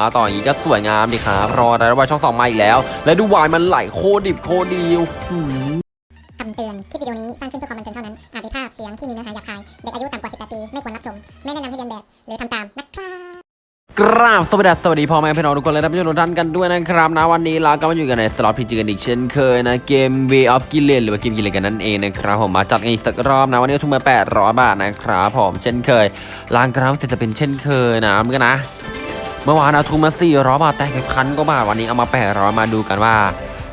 มาต่ออย่างนี้ก็สวยงามดีครับรอได้วายช่องสองมาอีกแล้ว และดูวายมันไหลโคตรดิบโคตรดีโอ้โหคำเตือน คลิปวิดีโอนี้สร้างขึ้นเพื่อความบันเทิงเท่านั้น อาจมีภาพเสียงที่มีเนื้อหาหยาบคาย เด็กอายุต่ำกว่า 18 ปี ไม่ควรรับชม ไม่แนะนำให้เลียนแบบ หรือทำตามนะครับกราบสวัสดีสวัสดีพ่อแม่พี่น้องทุกคนและท่านผู้ชมทุกท่านกันด้วยนะครับนะวันนี้เราก็มาอยู่กันในสล็อตพีจีกันอีกเช่นเคยนะเกม Way of g i l l e n หรือว่าเกมกิเลนกันนั่นเองนะครับผมมาจัดกันอีกสักรอบนะวันนี้ก็ทุนมา800บาทนะครับผมเช่นเคยล้างกราฟจะเป็นเช่นเคยนะเมื่อนะ เมื่อวานเอาทุนมา400บาทแตกไปพันก็บาทวันนี้เอามา800มาดูกันว่า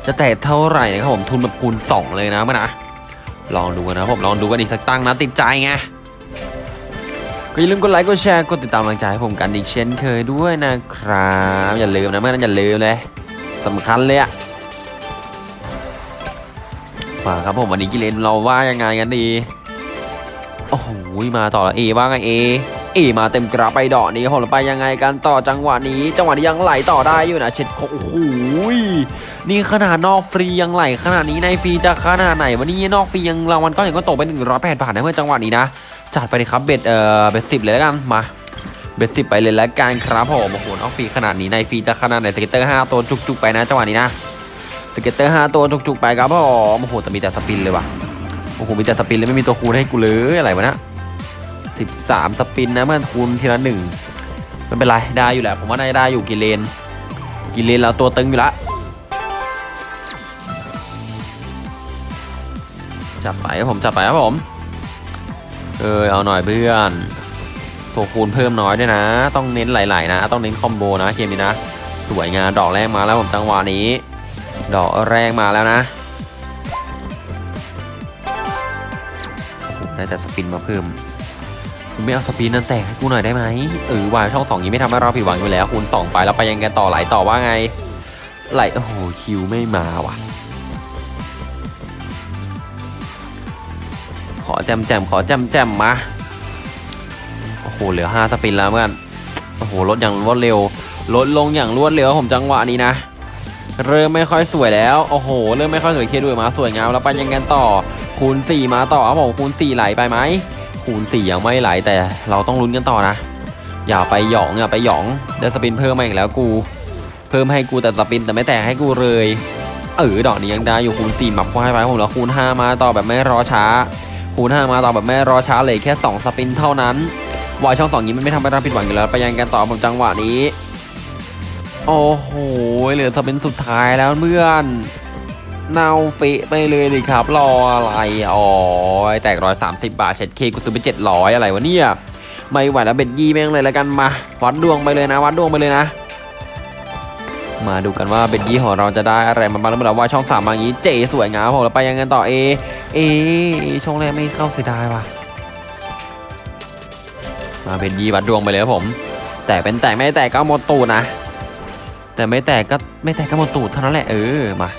จะแตกเท่าไหร่นะครับผมทุนแบบคูณ2เลยนะเมื่อนะลองดูกันนะผมลองดูกันอีกสักตั้งนะติดใจไงก็อย่าลืมกดไลค์กดแชร์กดติดตามกำลังใจให้ผมกันอีกเช่นเคยด้วยนะครับอย่าลืมนะเมื่อนั้นอย่าลืมเลยสำคัญเลยอะมาครับผมวันนี้กิเลนเราว่ายังไงกันดีโอ้โหมาต่อแล้วเอว่าไงเอ อมาเต็มกราฟไปดอกนี้ครับผมแล้วไปยังไงกันต่อจังหวะนี้จังหวะนี้ยังไหลต่อได้อยู่นะเช็ดโอ้โหนี่ขนาดนอกฟรียังไหลขนาดนี้ในฟรีจะขนาดไหนวันนี้นอกฟรียังรางวัลก้อนใหญ่ก็ตกไป108บาทนะเพื่อนจังหวะนี้นะจัดไปเลยครับ bet เอ่อ bet สิบเลยแล้วกันมา bet สิบไปเลยแล้วกันครับผมโอ้โหนอกฟรีขนาดนี้ในฟรีจะขนาดไหน scatter ห้าตัวจุกๆไปนะจังหวะนี้นะ scatter ห้าตัวจุกๆไปครับผมโอ้โหแต่มีแต่สปินเลยว่ะโอ้โหมีแต่สปินเลยไม่มีตัวคูณให้กูเลยอะไรวะนะ สิบสามสปินนะเมื่อคูณทีละหนึ่งไม่เป็นไรได้อยู่แหละ ผมว่าน่าจะได้อยู่กิเลน กิเลนเราตัวตึงอยู่ละจับไปครับผมจับไปครับผม เออเอาหน่อยเพื่อนตัวคูณเพิ่มน้อยด้วยนะ ต้องเน้นหลายๆนะ ต้องเน้นคอมโบนะเกมนี้นะ สวยงามดอกแรกมาแล้วผมจังหวะนี้ ดอกแรกมาแล้วนะได้แต่สปินมาเพิ่ม คุณไม่เอาสปินนั่นแตกให้กูหน่อยได้ไหมเออวายช่องสองนี้ไม่ทำให้เราผิดหวังอยู่แล้วคูณสองไปแล้วไปยังกันต่อไหลต่อว่าไง ไหลโอ้โหคิวไม่มาว่ะ ขอแจมแจมขอแจมแจมมาโอ้โหเหลือ5สปินแล้วเพื่อนโอ้โหลดอย่างรวดเร็วลดลงอย่างรวดเร็วผมจังหวะนี้นะเริ่มไม่ค่อยสวยแล้ว โอ้โห เริ่มไม่ค่อยสวยเคด้วยมาสวยงามแล้วไปยังกันต่อ คูณ4มาต่อครับผมคูณ4ไหลไปไหม คูณ4ยังไม่ไหลแต่เราต้องลุ้นกันต่อนะ อย่าไปหยองอย่าไปหยองได้สปินเพิ่มมาอีกแล้วกู เพิ่มให้กูแต่สปินแต่ไม่แตกให้กูเลยเออดอกนี้ยังได้อยู่คูณ4หมับควายไปผมแล้วคูณ5มาต่อแบบไม่รอช้า คูณ5มาต่อแบบไม่รอช้าเลยแค่ 2 สปินเท่านั้นวายช่องสองนี้มันไม่ทำให้เราผิดหวังอยู่แล้วไปยังกันต่อผมจังหวะนี้ โอ้โหเหลือสปินสุดท้ายแล้วเพื่อน เน่าเฟะไปเลยดิครับ รออะไรอ๋อแตกร้อยสามสิบบาทเช็ดเคกูซื้อไปเจ็ดร้อยอะไรวะเนี่ย ไม่ไหวแล้วเบ็ดยี่แม่งเลยแล้วกันมา วัดดวงไปเลยนะ วัดดวงไปเลยนะ มาดูกันว่าเบ็ดยี่ของเราจะได้อะไรมาบ้างแล้วเมื่อเราว่าช่องสามมาอย่างนี้เจ๋สวยงามผมแล้วไปยังกันต่อเอเอช่องแรกไม่เข้าเสียดายว่ะมาเป็นยีวัดดวงไปเลยครับผม แต่เป็นแตกไม่แตกก็หมดตูดนะแต่ไม่แตกก็ไม่แตกก็หมดตูดเท่านั้นแหละเออมา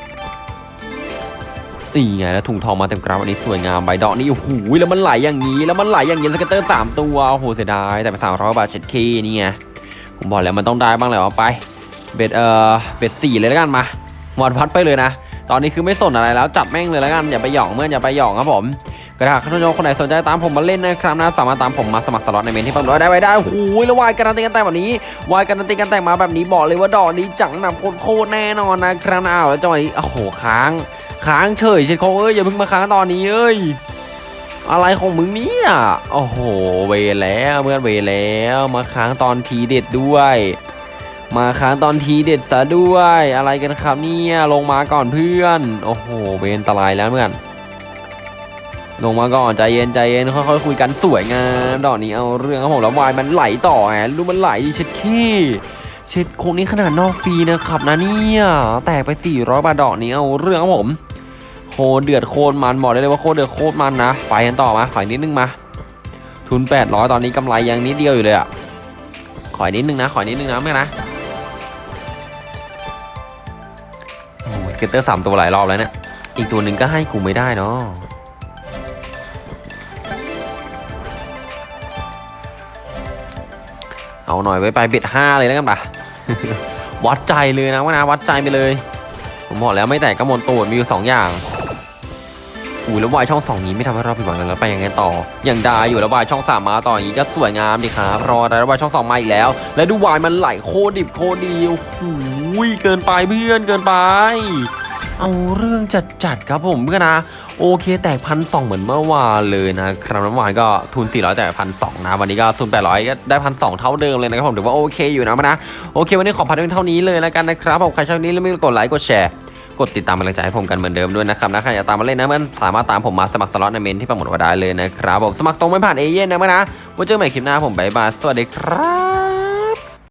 นี่ไงแล้วถุงทองมาเต็มกราฟอันนี้สวยงามใบดอกนี่โอ้โหแล้วมันไหลอย่างนี้แล้วมันไหลอย่างนี้สเก็ตเตอร์สามตัวโอ้โหเสียดายแต่เป็นสามร้อยบาทเช็ดคีนี่ไงผมบอกแล้วมันต้องได้บ้างแหละเอาไปเบ็ดเอ่อเบ็ดสี่เลยแล้วกันมาหมดพัดไปเลยนะตอนนี้คือไม่สนอะไรแล้วจัดแม่งเลยแล้วกันอย่าไปหยองเมื่อนอย่าไปหยองครับผมกระดาษท่านผู้ชมคนไหนสนใจตามผมมาเล่นนะครับนะสามารถตามผมมาสมัครสล็อตในเมนที่ผมร้อยได้ไว้ได้โอ้โหแล้ววายการันตีกันแต่งแบบนี้วายการันตีกันแต่งมาแบบนี้บอกเลยว่าดอกนี้จังหนับโคตรแน่นอนนะครับนะอ้าวแล้วจังหวะนี้โอ้โหค้าง ค้างเฉยเช็ดโคเอ้ยอย่าเพิ่งมาค้างตอนนี้เอ้ยอะไรของมึงเนี่ยโอ้โหเวรแล้วเมื่อนเวรแล้วมาค้างตอนทีเด็ดด้วย มาค้างตอนทีเด็ดซะด้วยอะไรกันครับเนี่ยลงมาก่อนเพื่อนโอ้โหเวนตรายแล้วเพื่อนลงมาก่อนใจเย็นใจเย็นค่อยๆคุยกันสวยงามดอกนี้เอาเรื่องครับผมแล้ววายมันไหลต่อไงดูมันไหลดิเช็ดขี้เช็ดโคงนี้ขนาดนอกฟรีนะครับนะเนี่ยแตกไป400บาทดอกนี้เอาเรื่องครับผม ตรเดือดโคตรมันบอกได้เลยว่าโคตรเดือดโคตรมันนะไปกันต่อมาขออีกนิดนึงมา ทุน 800 ตอนนี้กำไรยังนิดเดียวอยู่เลยอะขออีกนิดนึงนะขออีกนิดนึงนะไม่นะโอ้โห scatter สามตัวหลายรอบแล้วเนี่ยอีกตัวหนึ่งก็ให้กูไม่ได้เนาะเอาหน่อยไว้ไป bet ห้าเลยแล้วกันปะวัดใจเลยนะว่านะวัดใจไปเลย ผมบอกแล้วไม่แตกก็หมดตูดมีอยู่สองอย่าง อู้แล้ววายช่องสองนี้ไม่ทำให้เราผิดหวังเลยแล้วไปยังไงต่อ อย่างด้อยู่แล้ววายช่องสามมาต่ออย่างนี้ก็สวยงามดีครับรอได้แล้ววายช่องสองมาอีกแล้ว แล้วดูวายมันไหลโคดิบโคดีโอ้โหเกินไปเพื่อนเกินไป เอาเรื่องจัดจัดๆครับผมเพื่อนนะโอเคแตกพันสองเหมือนเมื่อวานเลยนะครับเมื่อวานก็ทุน 400 แต่พันสนะ วันนี้ก็ทุน 800 ก็ได้พันสเท่าเดิมเลยนะครับผมถือว่าโอเคอยู่นะมานะ โอเค วันนี้ขอพันเพียงเท่านี้เลยแล้วกันนะครับผมใครชอบนี้แล้วไม่กดไลค์กดแชร์ กดติดตามเป็นกำลังใจให้ผมกันเหมือนเดิมด้วยนะครับนะใครอยากตามมาเล่นนะมันสามารถตามผมมาสมัครสล็อตในเมนต์ที่โปรโมทไว้ได้เลยนะครับผมสมัครตรงไม่ผ่านเอเย่นต์นะมานะไว้เจอใหม่คลิปหน้าผม bye bye สวัสดีครับ